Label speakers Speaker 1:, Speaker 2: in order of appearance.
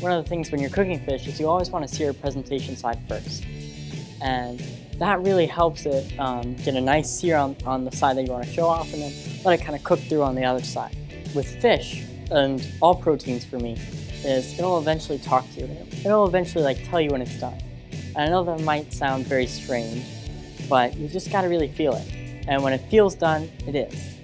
Speaker 1: one of the things when you're cooking fish is you always want to sear presentation side first. And that really helps it um, get a nice sear on, on the side that you want to show off and then let it kind of cook through on the other side. With fish, and all proteins for me, is it'll eventually talk to you. It'll eventually like tell you when it's done. And I know that might sound very strange, but you just gotta really feel it. And when it feels done, it is.